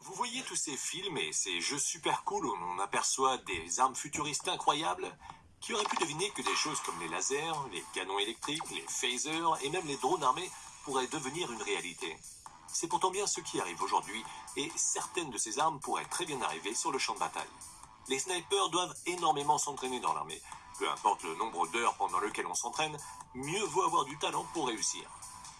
Vous voyez tous ces films et ces jeux super cool où on aperçoit des armes futuristes incroyables Qui aurait pu deviner que des choses comme les lasers, les canons électriques, les phasers et même les drones armés pourraient devenir une réalité C'est pourtant bien ce qui arrive aujourd'hui et certaines de ces armes pourraient très bien arriver sur le champ de bataille. Les snipers doivent énormément s'entraîner dans l'armée. Peu importe le nombre d'heures pendant lequel on s'entraîne, mieux vaut avoir du talent pour réussir.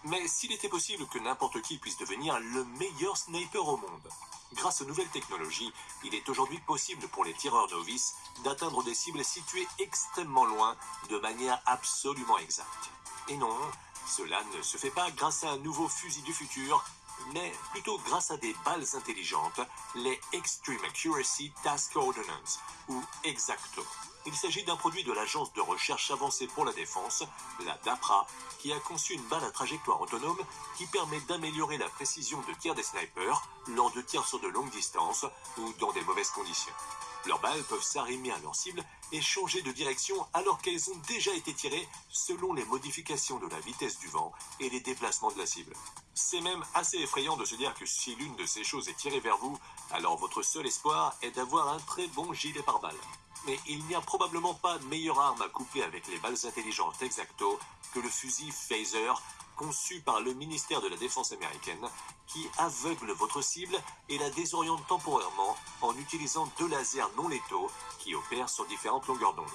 Mais s'il était possible que n'importe qui puisse devenir le meilleur sniper au monde, grâce aux nouvelles technologies, il est aujourd'hui possible pour les tireurs novices d'atteindre des cibles situées extrêmement loin de manière absolument exacte. Et non, cela ne se fait pas grâce à un nouveau fusil du futur, mais plutôt grâce à des balles intelligentes, les Extreme Accuracy Task Ordnance, ou Exacto. Il s'agit d'un produit de l'Agence de recherche avancée pour la défense, la DAPRA, qui a conçu une balle à trajectoire autonome qui permet d'améliorer la précision de tir des snipers lors de tirs sur de longues distances ou dans des mauvaises conditions. Leurs balles peuvent s'arrimer à leur cible et changer de direction alors qu'elles ont déjà été tirées selon les modifications de la vitesse du vent et les déplacements de la cible. C'est même assez effrayant de se dire que si l'une de ces choses est tirée vers vous, alors votre seul espoir est d'avoir un très bon gilet pare-balles. Mais il n'y a probablement pas meilleure arme à coupler avec les balles intelligentes exacto que le fusil phaser conçu par le ministère de la Défense américaine, qui aveugle votre cible et la désoriente temporairement en utilisant deux lasers non létaux qui opèrent sur différentes longueurs d'onde.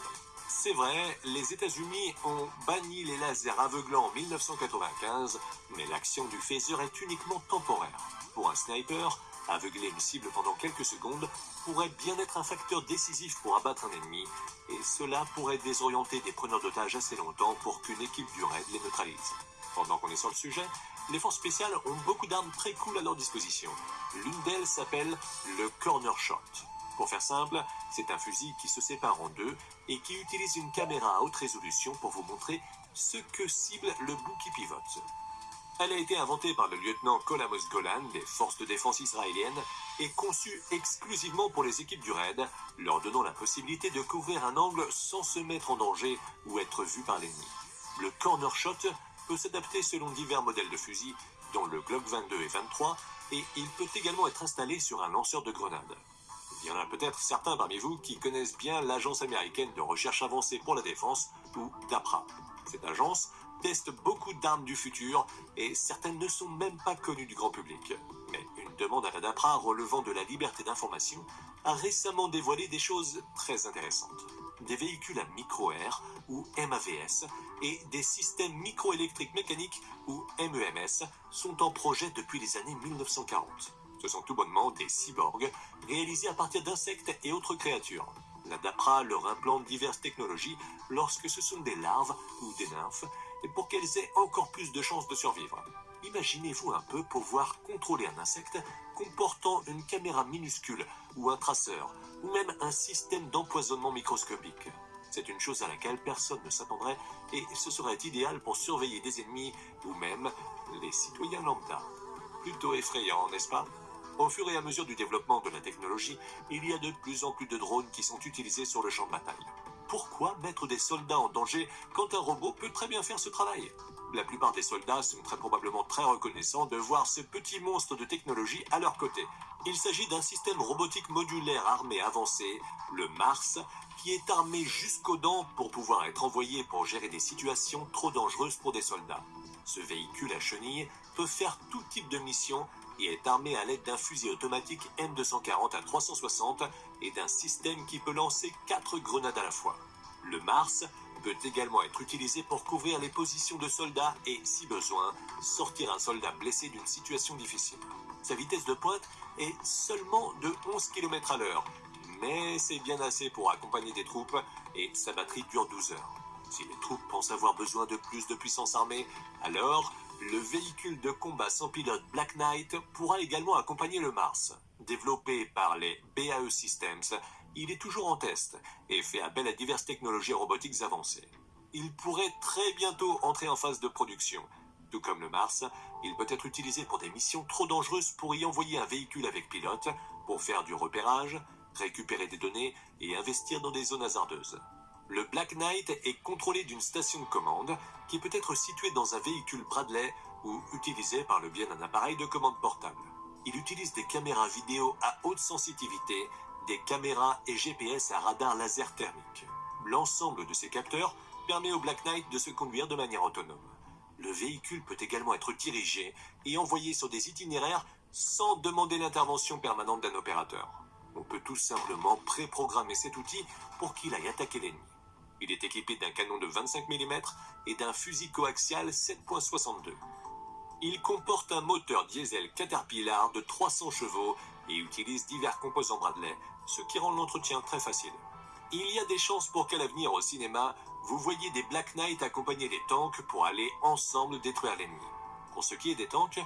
C'est vrai, les États-Unis ont banni les lasers aveuglants en 1995, mais l'action du phaser est uniquement temporaire. Pour un sniper, aveugler une cible pendant quelques secondes pourrait bien être un facteur décisif pour abattre un ennemi, et cela pourrait désorienter des preneurs d'otages assez longtemps pour qu'une équipe du raid les neutralise. Pendant qu'on est sur le sujet, les forces spéciales ont beaucoup d'armes très cool à leur disposition. L'une d'elles s'appelle le Corner Shot. Pour faire simple, c'est un fusil qui se sépare en deux et qui utilise une caméra à haute résolution pour vous montrer ce que cible le bout qui pivote. Elle a été inventée par le lieutenant Kolamos Golan des forces de défense israéliennes et conçue exclusivement pour les équipes du raid, leur donnant la possibilité de couvrir un angle sans se mettre en danger ou être vu par l'ennemi. Le corner shot peut s'adapter selon divers modèles de fusil, dont le Glock 22 et 23, et il peut également être installé sur un lanceur de grenades. Il y en a peut-être certains parmi vous qui connaissent bien l'Agence américaine de recherche avancée pour la défense, ou DAPRA. Cette agence teste beaucoup d'armes du futur et certaines ne sont même pas connues du grand public. Mais une demande à la DAPRA relevant de la liberté d'information a récemment dévoilé des choses très intéressantes. Des véhicules à micro-air ou MAVS et des systèmes microélectriques mécaniques ou MEMS sont en projet depuis les années 1940. Ce sont tout bonnement des cyborgs réalisés à partir d'insectes et autres créatures. La DAPRA leur implante diverses technologies lorsque ce sont des larves ou des nymphes pour qu'elles aient encore plus de chances de survivre. Imaginez-vous un peu pouvoir contrôler un insecte comportant une caméra minuscule ou un traceur ou même un système d'empoisonnement microscopique. C'est une chose à laquelle personne ne s'attendrait et ce serait idéal pour surveiller des ennemis ou même les citoyens lambda. Plutôt effrayant, n'est-ce pas? Au fur et à mesure du développement de la technologie, il y a de plus en plus de drones qui sont utilisés sur le champ de bataille. Pourquoi mettre des soldats en danger quand un robot peut très bien faire ce travail? La plupart des soldats sont très probablement très reconnaissants de voir ce petit monstre de technologie à leur côté. Il s'agit d'un système robotique modulaire armé avancé, le Mars, qui est armé jusqu'aux dents pour pouvoir être envoyé pour gérer des situations trop dangereuses pour des soldats. Ce véhicule à chenilles peut faire tout type de mission et est armé à l'aide d'un fusil automatique M240 à 360 et d'un système qui peut lancer 4 grenades à la fois. Le Mars peut également être utilisé pour couvrir les positions de soldats et, si besoin, sortir un soldat blessé d'une situation difficile. Sa vitesse de pointe est seulement de 11 km à l'heure, mais c'est bien assez pour accompagner des troupes et sa batterie dure 12 heures. Si les troupes pensent avoir besoin de plus de puissance armée, alors le véhicule de combat sans pilote Black Knight pourra également accompagner le Mars. Développé par les BAE Systems, il est toujours en test et fait appel à diverses technologies robotiques avancées. Il pourrait très bientôt entrer en phase de production. Tout comme le Mars, il peut être utilisé pour des missions trop dangereuses pour y envoyer un véhicule avec pilote, pour faire du repérage, récupérer des données et investir dans des zones hasardeuses. Le Black Knight est contrôlé d'une station de commande qui peut être située dans un véhicule Bradley ou utilisé par le biais d'un appareil de commande portable. Il utilise des caméras vidéo à haute sensitivité, des caméras et GPS à radar laser thermique. L'ensemble de ces capteurs permet au Black Knight de se conduire de manière autonome. Le véhicule peut également être dirigé et envoyé sur des itinéraires sans demander l'intervention permanente d'un opérateur. On peut tout simplement préprogrammer cet outil pour qu'il aille attaquer l'ennemi. Il est équipé d'un canon de 25 mm et d'un fusil coaxial 7.62. Il comporte un moteur diesel Caterpillar de 300 chevaux et utilise divers composants Bradley, ce qui rend l'entretien très facile. Il y a des chances pour qu'à l'avenir au cinéma, vous voyez des Black Knight accompagner des tanks pour aller ensemble détruire l'ennemi. Pour ce qui est des tanks,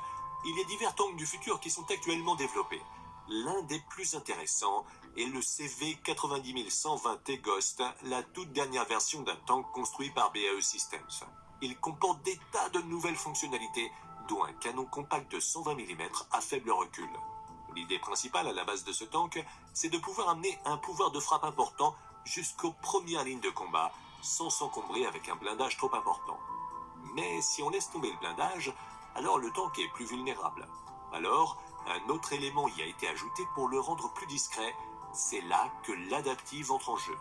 il y a divers tanks du futur qui sont actuellement développés. L'un des plus intéressants est le CV 90120T Ghost, la toute dernière version d'un tank construit par BAE Systems. Il comporte des tas de nouvelles fonctionnalités, dont un canon compact de 120 mm à faible recul. L'idée principale à la base de ce tank, c'est de pouvoir amener un pouvoir de frappe important jusqu'aux premières lignes de combat, sans s'encombrer avec un blindage trop important. Mais si on laisse tomber le blindage, alors le tank est plus vulnérable. Alors, un autre élément y a été ajouté pour le rendre plus discret, c'est là que l'adaptive entre en jeu.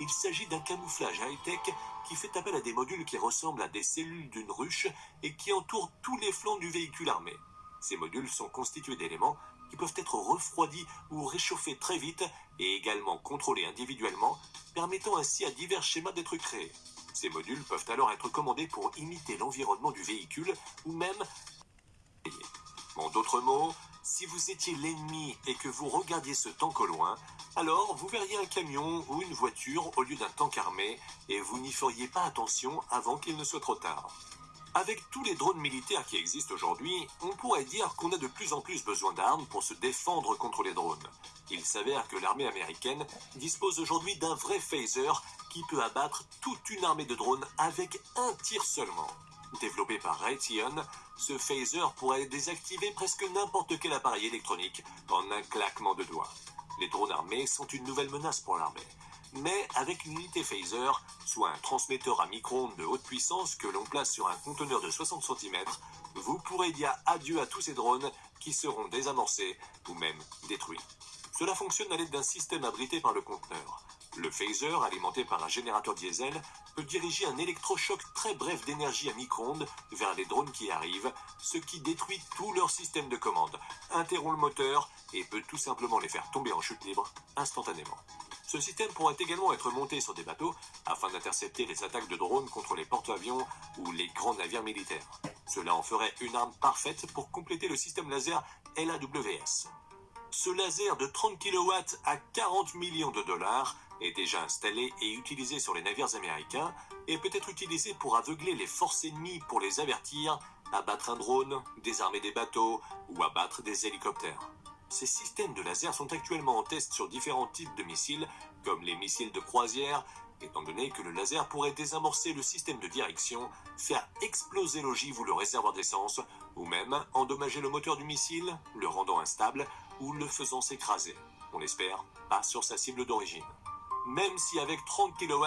Il s'agit d'un camouflage high-tech qui fait appel à des modules qui ressemblent à des cellules d'une ruche et qui entourent tous les flancs du véhicule armé. Ces modules sont constitués d'éléments qui peuvent être refroidis ou réchauffés très vite et également contrôlés individuellement, permettant ainsi à divers schémas d'être créés. Ces modules peuvent alors être commandés pour imiter l'environnement du véhicule ou même... En d'autres mots, si vous étiez l'ennemi et que vous regardiez ce tank au loin, alors vous verriez un camion ou une voiture au lieu d'un tank armé et vous n'y feriez pas attention avant qu'il ne soit trop tard. Avec tous les drones militaires qui existent aujourd'hui, on pourrait dire qu'on a de plus en plus besoin d'armes pour se défendre contre les drones. Il s'avère que l'armée américaine dispose aujourd'hui d'un vrai phaser qui peut abattre toute une armée de drones avec un tir seulement. Développé par Raytheon, ce phaser pourrait désactiver presque n'importe quel appareil électronique en un claquement de doigts. Les drones armés sont une nouvelle menace pour l'armée mais avec une unité phaser, soit un transmetteur à micro-ondes de haute puissance que l'on place sur un conteneur de 60 cm, vous pourrez dire adieu à tous ces drones qui seront désamorcés ou même détruits. Cela fonctionne à l'aide d'un système abrité par le conteneur. Le phaser, alimenté par un générateur diesel, peut diriger un électrochoc très bref d'énergie à micro-ondes vers les drones qui arrivent, ce qui détruit tout leur système de commande, interrompt le moteur et peut tout simplement les faire tomber en chute libre instantanément. Ce système pourrait également être monté sur des bateaux afin d'intercepter les attaques de drones contre les porte-avions ou les grands navires militaires. Cela en ferait une arme parfaite pour compléter le système laser LAWS. Ce laser de 30 kW à 40 millions de dollars est déjà installé et utilisé sur les navires américains et peut être utilisé pour aveugler les forces ennemies pour les avertir, abattre un drone, désarmer des bateaux ou abattre des hélicoptères. Ces systèmes de laser sont actuellement en test sur différents types de missiles, comme les missiles de croisière, étant donné que le laser pourrait désamorcer le système de direction, faire exploser l'ogive ou le réservoir d'essence, ou même endommager le moteur du missile, le rendant instable ou le faisant s'écraser. On l'espère, pas sur sa cible d'origine. Même si avec 30 kW,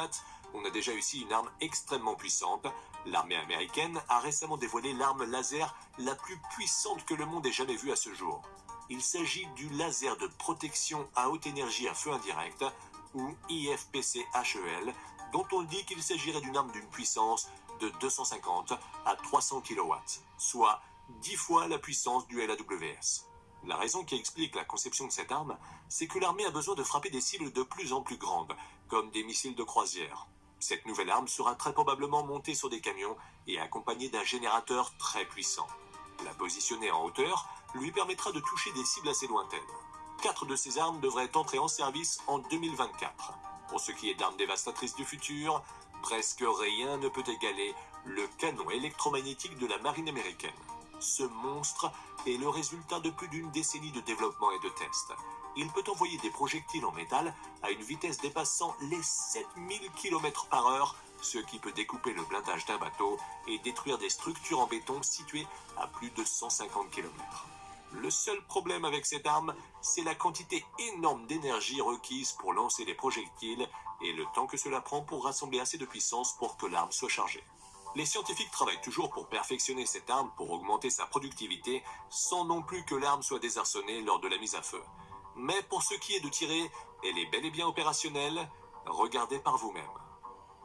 on a déjà ici une arme extrêmement puissante, l'armée américaine a récemment dévoilé l'arme laser la plus puissante que le monde ait jamais vue à ce jour. Il s'agit du laser de protection à haute énergie à feu indirect, ou IFPC-HEL, dont on dit qu'il s'agirait d'une arme d'une puissance de 250 à 300 kW, soit 10 fois la puissance du LAWS. La raison qui explique la conception de cette arme, c'est que l'armée a besoin de frapper des cibles de plus en plus grandes, comme des missiles de croisière. Cette nouvelle arme sera très probablement montée sur des camions et accompagnée d'un générateur très puissant. La positionner en hauteur lui permettra de toucher des cibles assez lointaines. Quatre de ces armes devraient entrer en service en 2024. Pour ce qui est d'armes dévastatrices du futur, presque rien ne peut égaler le canon électromagnétique de la marine américaine. Ce monstre est le résultat de plus d'une décennie de développement et de tests. Il peut envoyer des projectiles en métal à une vitesse dépassant les 7000 km par heure ce qui peut découper le blindage d'un bateau et détruire des structures en béton situées à plus de 150 km. Le seul problème avec cette arme, c'est la quantité énorme d'énergie requise pour lancer les projectiles et le temps que cela prend pour rassembler assez de puissance pour que l'arme soit chargée. Les scientifiques travaillent toujours pour perfectionner cette arme pour augmenter sa productivité sans non plus que l'arme soit désarçonnée lors de la mise à feu. Mais pour ce qui est de tirer, elle est bel et bien opérationnelle, regardez par vous-même.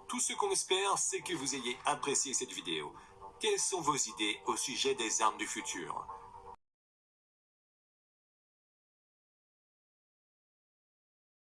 Tout ce qu'on espère, c'est que vous ayez apprécié cette vidéo. Quelles sont vos idées au sujet des armes du futur?